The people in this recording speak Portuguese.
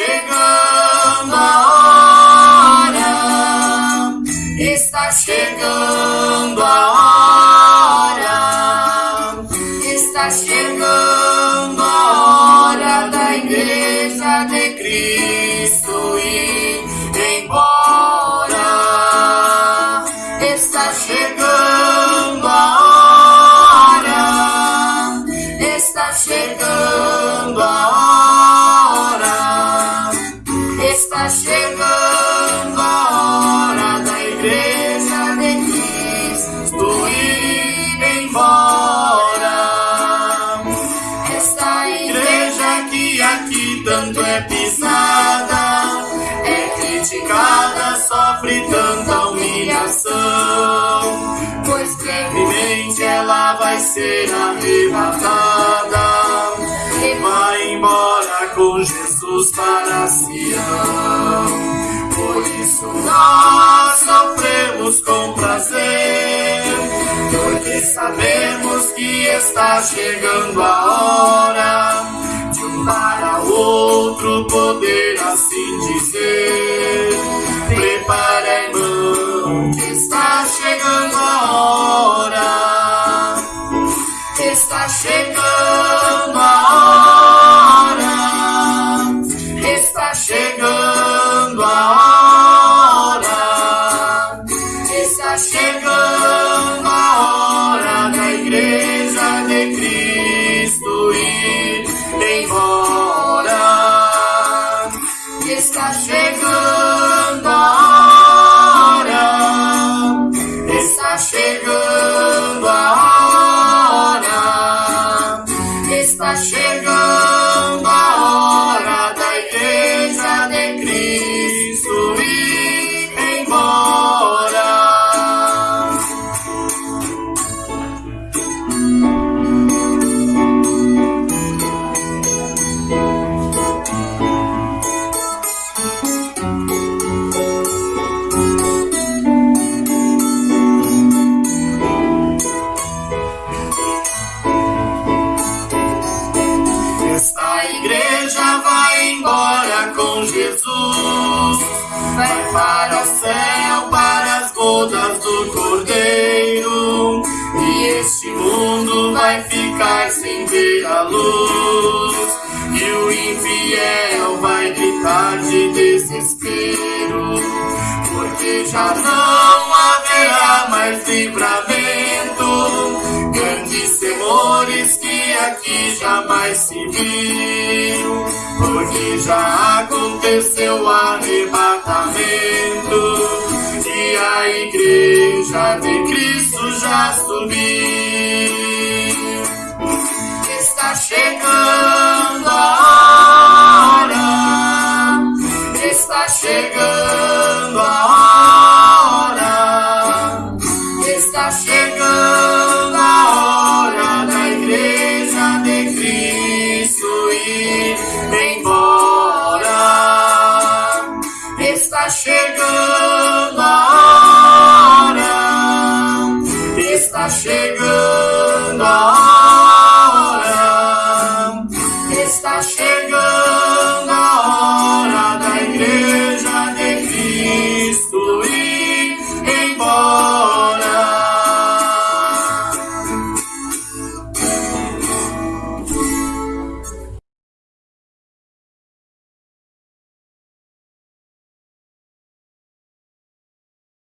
chegando a hora, está chegando a hora, está chegando a hora da Igreja de Cristo ir embora, está chegando. Embora. Esta igreja que aqui tanto é pisada, é criticada, sofre tanta humilhação, pois brevemente ela vai ser arrebatada e vai embora com Jesus para Sião. Por isso nós sofremos com prazer, porque sabemos que está chegando a hora de um para outro poder assim dizer. Prepara, irmão, que está chegando a hora. Está chegando a hora. Está chegando a hora. Está chegando Está chegando a hora. Está chegando Esta igreja vai embora com Jesus, vai para o céu, para as bodas do Cordeiro, e este mundo vai ficar sem ver a luz, e o infiel vai desespero, porque já não haverá mais livramento, grandes temores que aqui jamais se viu, porque já aconteceu o arrebatamento e a igreja de Cristo já subiu. chegando a hora, está chegando a hora da igreja de Cristo ir embora. Está chegando a hora, está chegando a hora, está chegando.